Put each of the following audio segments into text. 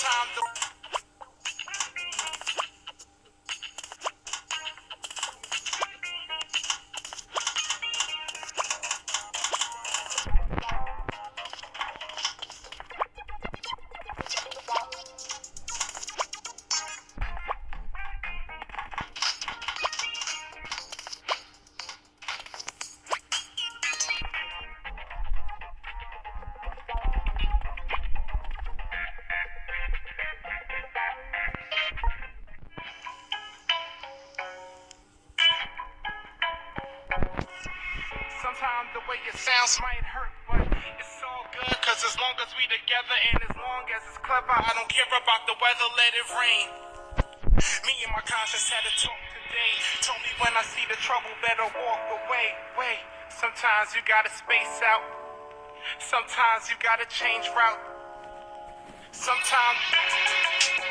time. The the way it sounds might hurt, but it's all good. Cause as long as we together and as long as it's clever, I don't care about the weather, let it rain. Me and my conscience had a talk today. Told me when I see the trouble, better walk away. Wait, sometimes you gotta space out. Sometimes you gotta change route. Sometimes.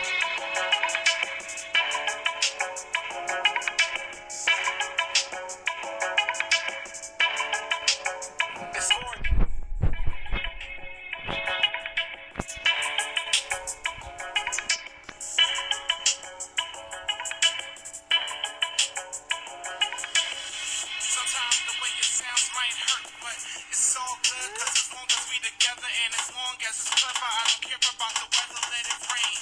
Sometimes the way it sounds might hurt, but it's all good. Cause as long as we together and as long as it's clever, I don't care about the weather, let it rain.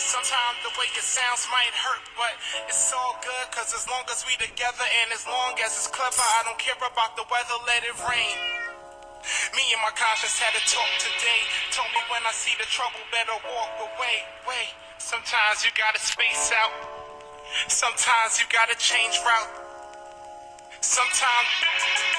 Sometimes the way it sounds might hurt, but it's all good. Cause as long as we together and as long as it's clever, I don't care about the weather, let it rain. Me and my conscience had a talk today. Told me when I see the trouble, better walk away. Wait, sometimes you gotta space out. Sometimes you gotta change route. Sometimes.